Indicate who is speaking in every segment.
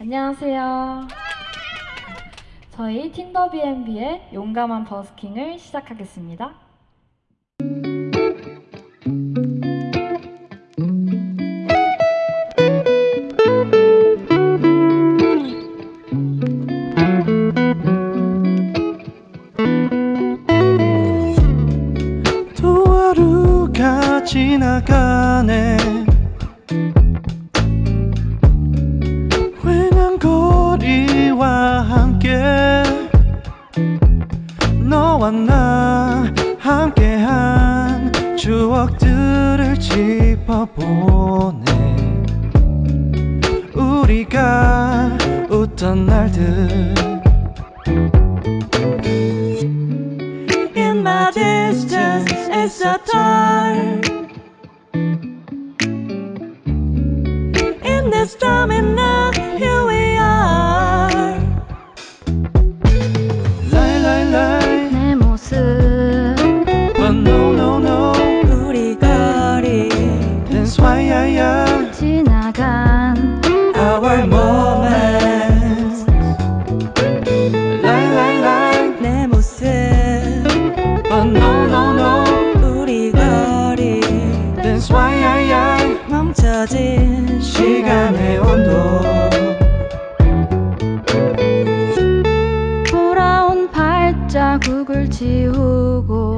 Speaker 1: 안녕하세요. 저희 틴더 B&B의 용감한 버스킹을 시작하겠습니다.
Speaker 2: 또 하루가 지나가네 너와 나 함께한 추억들을 짚어보네 우리가 웃던 날들 In my distance, it's a dark. In this time and now, I,
Speaker 3: 멈춰진
Speaker 2: 시간의 온도.
Speaker 1: 돌아온 발자국을 지우고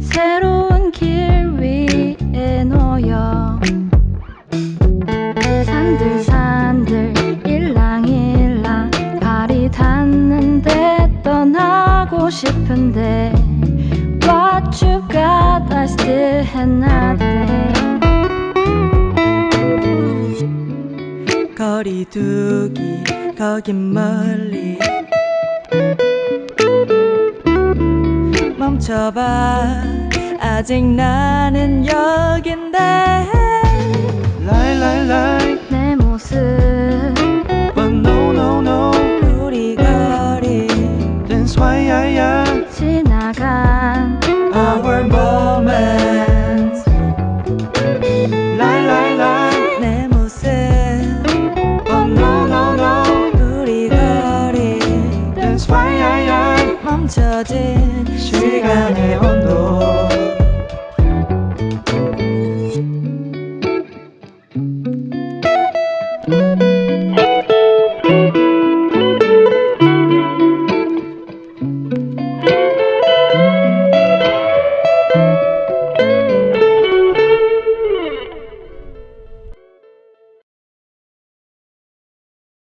Speaker 1: 새로운 길 위에 놓여 산들산들 일랑일랑 발이 닿는데 떠나고 싶은데 하나둘
Speaker 3: 거리 두기 거긴 멀리. 멈춰봐. 아직 나는 여긴데.
Speaker 2: But no no no. 우리 거리. That's why I 他的。